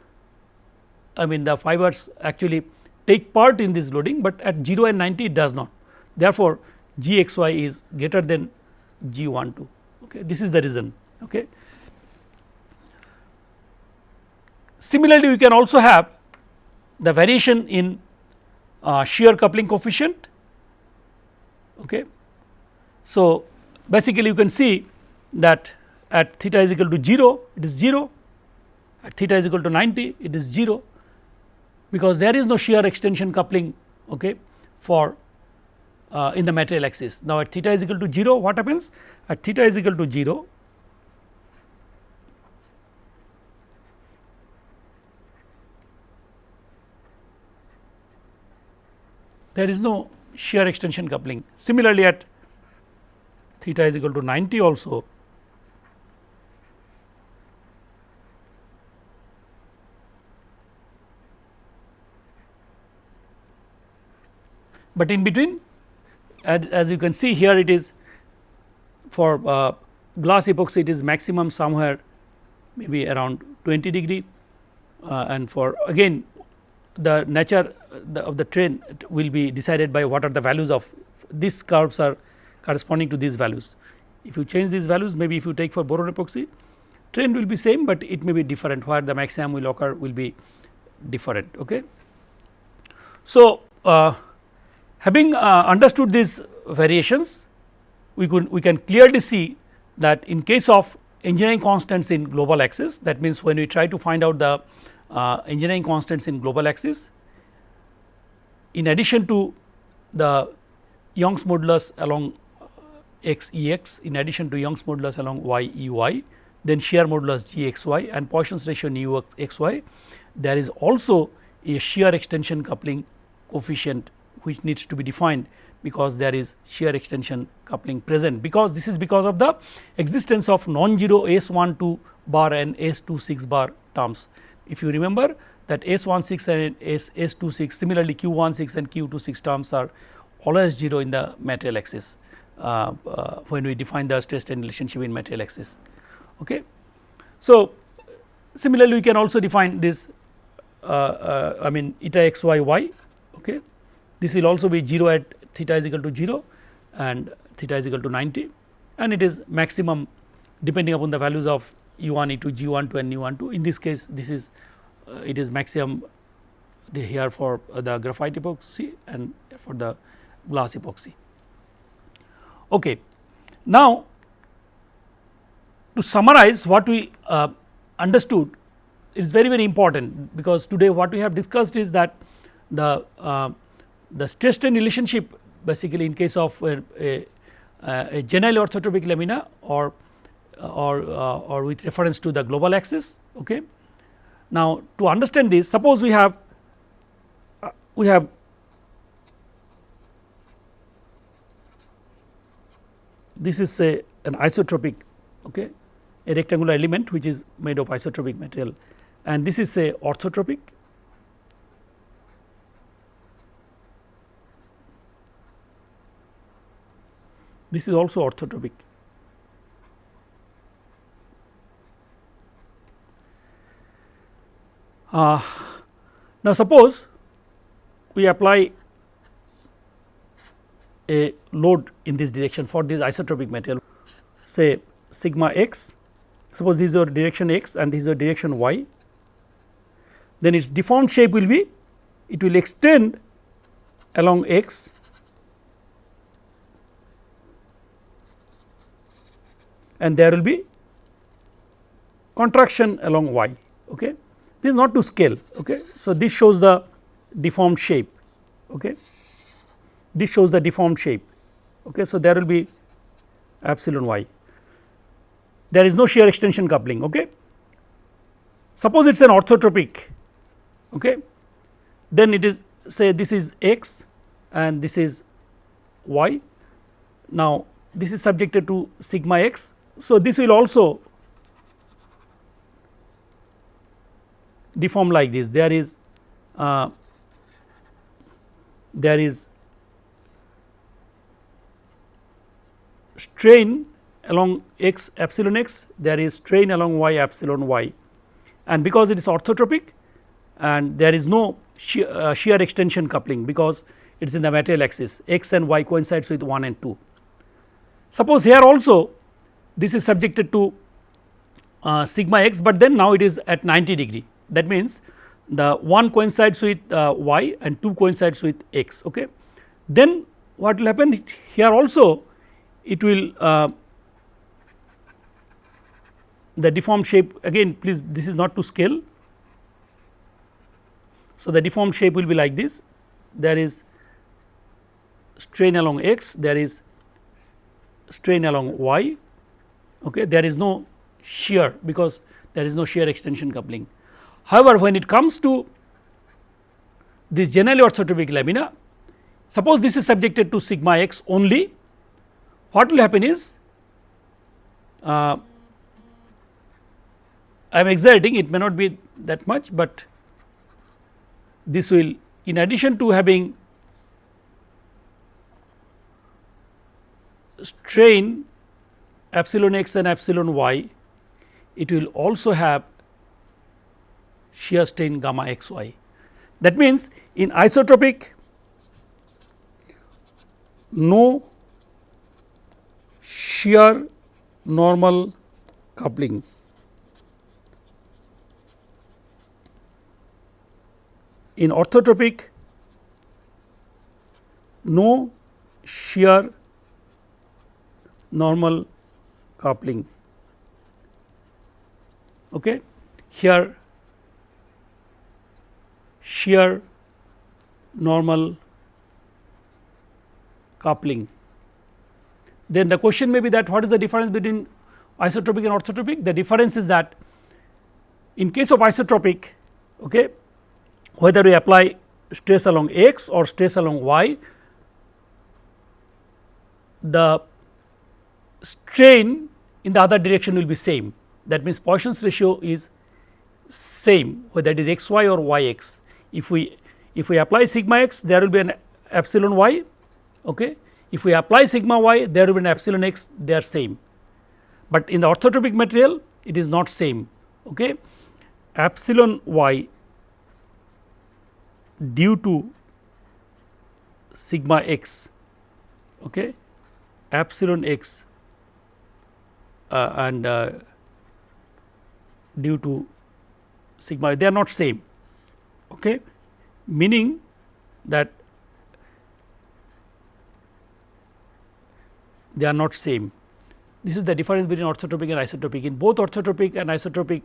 I mean the fibers actually take part in this loading, but at 0 and 90 it does not. Therefore, G x y is greater than G 1 2 okay. this is the reason. Okay. Similarly, we can also have the variation in uh, shear coupling coefficient. Okay. So, basically you can see that at theta is equal to 0 it is 0 at theta is equal to 90 it is 0 because there is no shear extension coupling okay, for uh, in the material axis. Now, at theta is equal to 0 what happens at theta is equal to 0 there is no shear extension coupling. Similarly, at theta is equal to 90 also but in between as, as you can see here it is for uh, glass epoxy it is maximum somewhere maybe around 20 degree uh, and for again the nature the, of the trend will be decided by what are the values of these curves are corresponding to these values. If you change these values maybe if you take for boron epoxy trend will be same, but it may be different where the maximum will occur will be different. Okay. So, uh, Having uh, understood these variations, we could we can clearly see that in case of engineering constants in global axis that means when we try to find out the uh, engineering constants in global axis in addition to the Young's modulus along x E x in addition to Young's modulus along y E y then shear modulus g x y and Poisson's ratio nu x y there is also a shear extension coupling coefficient which needs to be defined because there is shear extension coupling present because this is because of the existence of non-zero S 12 bar and S 26 bar terms. If you remember that S 16 and S, S 26 similarly Q 16 and Q 26 terms are always 0 in the material axis uh, uh, when we define the stress strain relationship in material axis. Okay. So, similarly we can also define this uh, uh I mean eta x y y okay, this will also be 0 at theta is equal to 0 and theta is equal to 90 and it is maximum depending upon the values of u 1 e 2 g 1 2 and u 1 2 in this case this is uh, it is maximum here for uh, the graphite epoxy and for the glass epoxy. Okay. Now, to summarize what we uh, understood is very very important because today what we have discussed is that the uh, the stress strain relationship basically in case of a, a, a generally orthotropic lamina or or uh, or with reference to the global axis. Okay. Now, to understand this suppose we have uh, we have this is a an isotropic okay, a rectangular element which is made of isotropic material and this is say orthotropic this is also orthotropic. Uh, now, suppose we apply a load in this direction for this isotropic material say sigma x suppose this is your direction x and this is your direction y then its deformed shape will be it will extend along x and there will be contraction along y. Okay. This is not to scale. Okay. So, this shows the deformed shape. Okay. This shows the deformed shape. Okay. So, there will be epsilon y. There is no shear extension coupling. Okay. Suppose it is an orthotropic. Okay. Then it is say this is x and this is y. Now, this is subjected to sigma x. So, this will also deform like this. There is uh, there is strain along x epsilon x there is strain along y epsilon y. And because it is orthotropic and there is no shear, uh, shear extension coupling because it is in the material axis. X and y coincides with 1 and 2. Suppose here also this is subjected to uh, sigma x, but then now it is at 90 degree that means the 1 coincides with uh, y and 2 coincides with x. Okay. Then what will happen here also it will uh, the deformed shape again please this is not to scale. So, the deformed shape will be like this there is strain along x there is strain along y okay there is no shear because there is no shear extension coupling However, when it comes to this generally orthotropic lamina, suppose this is subjected to sigma x only, what will happen is uh, I am exerting it may not be that much, but this will in addition to having strain epsilon x and epsilon y, it will also have shear strain gamma x y. That means, in isotropic no shear normal coupling. In orthotropic no shear normal coupling. Okay? Here shear normal coupling. Then the question may be that what is the difference between isotropic and orthotropic? The difference is that in case of isotropic okay, whether we apply stress along x or stress along y, the strain in the other direction will be same that means Poisson's ratio is same whether it is x y or y x if we if we apply sigma x there will be an epsilon y okay? If we apply sigma y there will be an epsilon x they are same. But in the orthotropic material it is not same okay? Epsilon y due to sigma x okay? Epsilon x uh, and uh, due to sigma y, they are not same okay, meaning that they are not same. This is the difference between orthotropic and isotropic. In both orthotropic and isotropic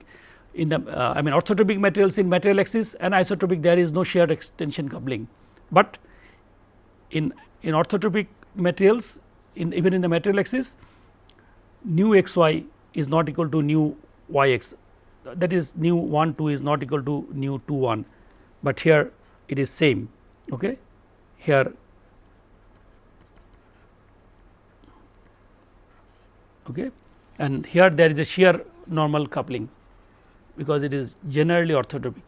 in the uh, I mean orthotropic materials in material axis and isotropic there is no shear extension coupling, but in in orthotropic materials in even in the material axis nu x y is not equal to nu y x that is nu 1 2 is not equal to nu 2 1 but here it is same okay here okay and here there is a shear normal coupling because it is generally orthotropic.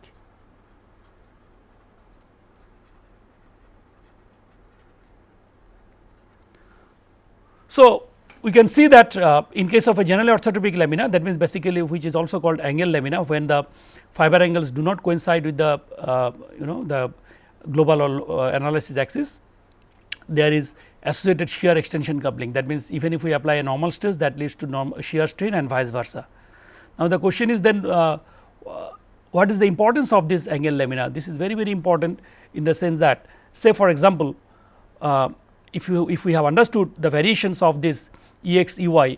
So, we can see that uh, in case of a generally orthotropic lamina that means basically which is also called angle lamina when the fiber angles do not coincide with the uh, you know the global uh, analysis axis. There is associated shear extension coupling. That means even if we apply a normal stress that leads to shear strain and vice versa. Now, the question is then uh, uh, what is the importance of this angle lamina? This is very very important in the sense that say for example, uh, if you if we have understood the variations of this E x E y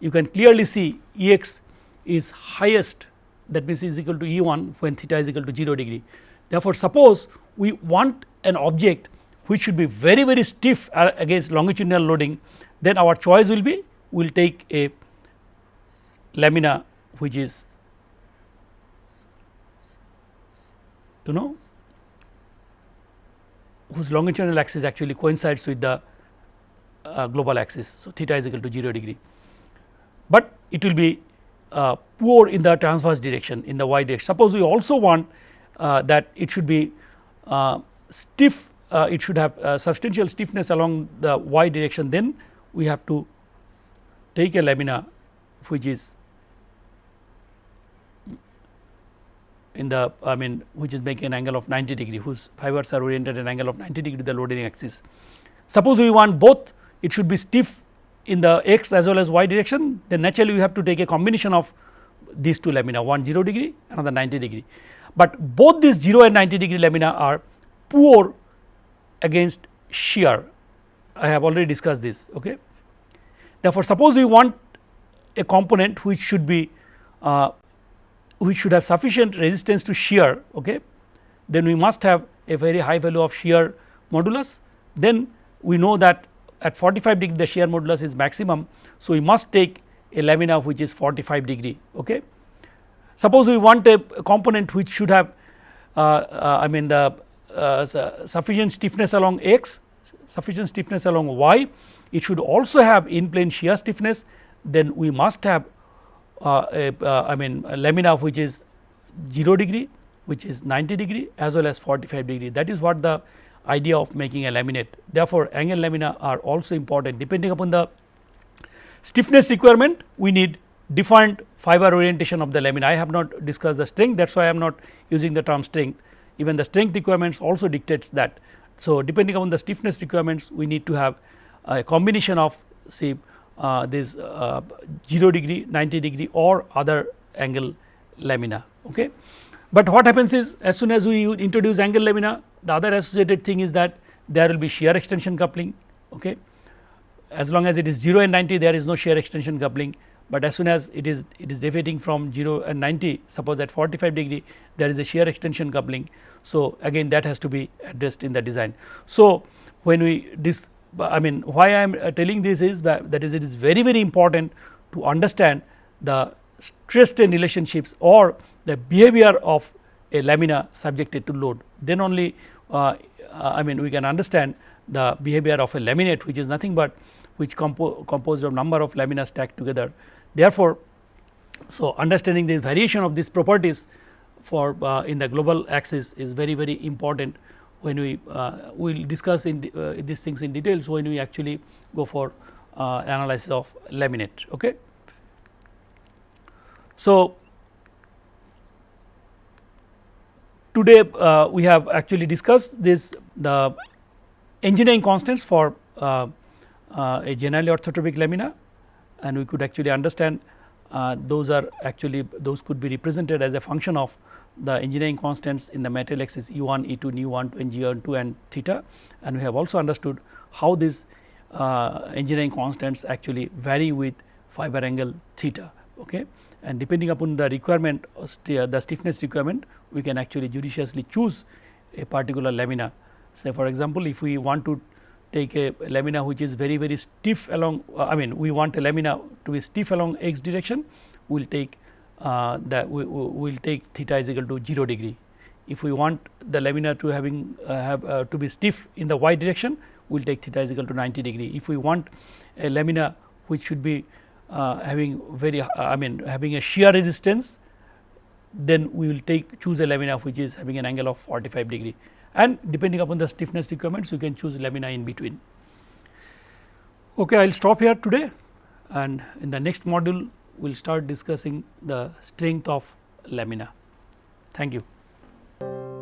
you can clearly see E x is highest that means is equal to E 1 when theta is equal to 0 degree. Therefore, suppose we want an object which should be very very stiff against longitudinal loading then our choice will be we will take a lamina which is you know whose longitudinal axis actually coincides with the uh, global axis. So, theta is equal to 0 degree, but it will be uh, poor in the transverse direction in the y direction. Suppose we also want uh, that it should be uh, stiff uh, it should have uh, substantial stiffness along the y direction then we have to take a lamina which is in the I mean which is making an angle of 90 degree whose fibers are oriented at an angle of 90 degree to the loading axis. Suppose we want both it should be stiff in the x as well as y direction then naturally we have to take a combination of these two lamina one 0 degree another 90 degree. But both these 0 and 90 degree lamina are poor against shear I have already discussed this. Okay. Therefore, suppose we want a component which should be uh, which should have sufficient resistance to shear okay, then we must have a very high value of shear modulus then we know that at 45 degree the shear modulus is maximum. So, we must take a lamina which is 45 degree. Okay. Suppose we want a, component which should have uh, uh, I mean the uh, sufficient stiffness along x, sufficient stiffness along y, it should also have in plane shear stiffness, then we must have uh, a, uh, I mean lamina which is 0 degree, which is 90 degree as well as 45 degree. That is what the idea of making a laminate. Therefore, angle lamina are also important depending upon the stiffness requirement we need different fiber orientation of the lamina. I have not discussed the strength that is why I am not using the term strength even the strength requirements also dictates that. So, depending on the stiffness requirements we need to have a combination of say uh, this uh, 0 degree, 90 degree or other angle lamina. Okay. But what happens is as soon as we introduce angle lamina the other associated thing is that there will be shear extension coupling. Okay. As long as it is 0 and 90 there is no shear extension coupling but as soon as it is it is deviating from 0 and 90 suppose at 45 degree there is a shear extension coupling. So, again that has to be addressed in the design. So, when we this I mean why I am uh, telling this is that, is it is very very important to understand the stress strain relationships or the behavior of a lamina subjected to load then only I mean we can understand the behavior of a laminate which is nothing but which compo composed of number of lamina stacked together Therefore, so understanding the variation of these properties for uh, in the global axis is very very important when we uh, will discuss in uh, these things in details when we actually go for uh, analysis of laminate. Okay. So, today uh, we have actually discussed this the engineering constants for uh, a generally orthotropic lamina and we could actually understand uh, those are actually those could be represented as a function of the engineering constants in the material axis E 1, E 2, nu 1 and G 1 2 and theta and we have also understood how these uh, engineering constants actually vary with fiber angle theta. Okay. And depending upon the requirement the stiffness requirement we can actually judiciously choose a particular lamina. Say for example, if we want to take a lamina which is very very stiff along uh, I mean we want a lamina to be stiff along x direction we will take uh, that we will take theta is equal to 0 degree. If we want the lamina to having uh, have uh, to be stiff in the y direction we will take theta is equal to 90 degree. If we want a lamina which should be uh, having very uh, I mean having a shear resistance then we will take choose a lamina which is having an angle of 45 degree and depending upon the stiffness requirements you can choose lamina in between. Okay, I will stop here today and in the next module we will start discussing the strength of lamina. Thank you.